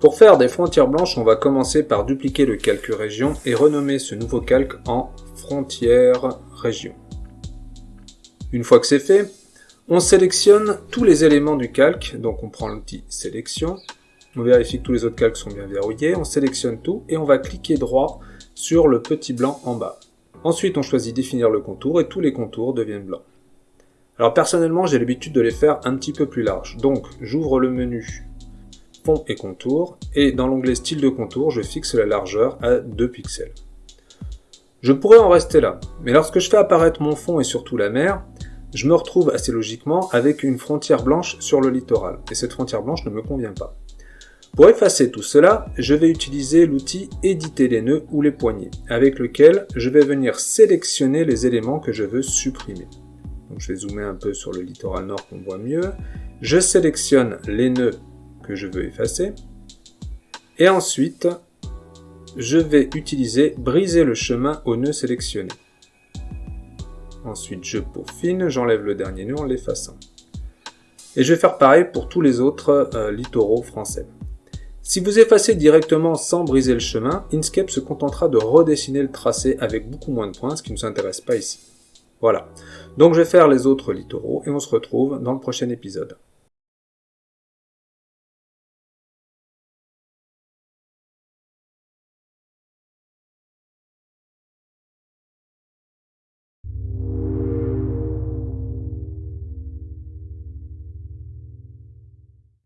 Pour faire des frontières blanches, on va commencer par dupliquer le calque région et renommer ce nouveau calque en frontière région. Une fois que c'est fait, on sélectionne tous les éléments du calque, donc on prend l'outil sélection, on vérifie que tous les autres calques sont bien verrouillés, on sélectionne tout et on va cliquer droit sur le petit blanc en bas. Ensuite, on choisit définir le contour et tous les contours deviennent blancs. Alors personnellement, j'ai l'habitude de les faire un petit peu plus larges. Donc, j'ouvre le menu et contour et dans l'onglet style de contour, je fixe la largeur à 2 pixels. Je pourrais en rester là, mais lorsque je fais apparaître mon fond et surtout la mer, je me retrouve assez logiquement avec une frontière blanche sur le littoral, et cette frontière blanche ne me convient pas. Pour effacer tout cela, je vais utiliser l'outil éditer les nœuds ou les poignées, avec lequel je vais venir sélectionner les éléments que je veux supprimer. Je vais zoomer un peu sur le littoral nord qu'on voit mieux. Je sélectionne les nœuds que je veux effacer. Et ensuite, je vais utiliser briser le chemin au nœud sélectionné. Ensuite, je peaufine, j'enlève le dernier nœud en l'effaçant. Et je vais faire pareil pour tous les autres euh, littoraux français. Si vous effacez directement sans briser le chemin, Inkscape se contentera de redessiner le tracé avec beaucoup moins de points, ce qui ne nous pas ici. Voilà. Donc je vais faire les autres littoraux et on se retrouve dans le prochain épisode.